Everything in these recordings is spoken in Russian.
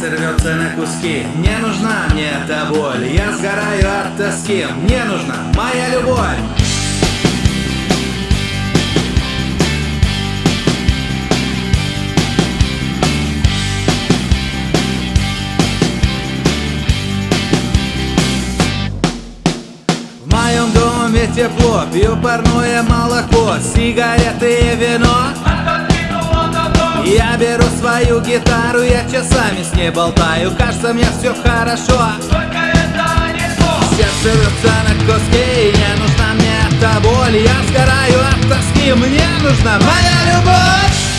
сердце рвется на куски. Не нужна мне эта боль Я сгораю от тоски. Мне нужна моя любовь. В моем доме тепло, пью парное молоко, сигареты и вино. Я беру свою гитару, я часами с ней болтаю, кажется мне все хорошо. Сердце рвется на куски, не нужна мне эта боль, я сгораю от тоски, мне нужна моя любовь.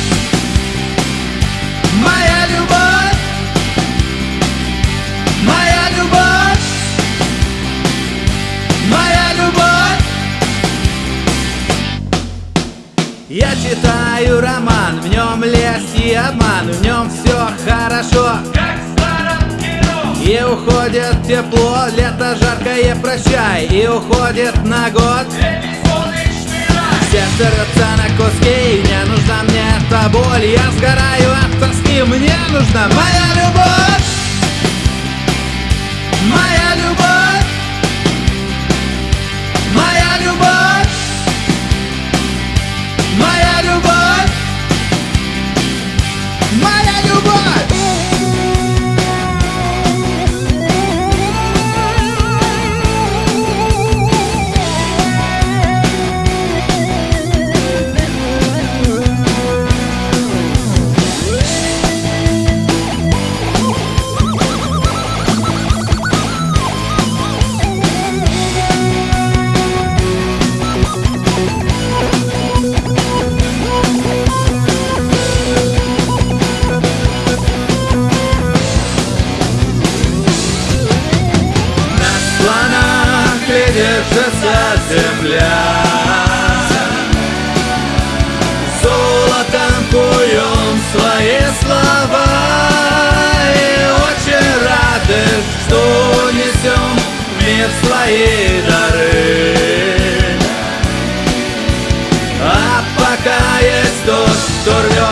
Я читаю роман, в нем лесть и обман В нем все хорошо. И уходит тепло, лето жаркое прощай. И уходит на год. Сердце рвется на куски, не нужна мне эта боль Я сгораю от тоски, мне нужна моя земля. Золотом куем свои слова И очень рады, что несем в мир свои дары. А пока есть тот, кто рвет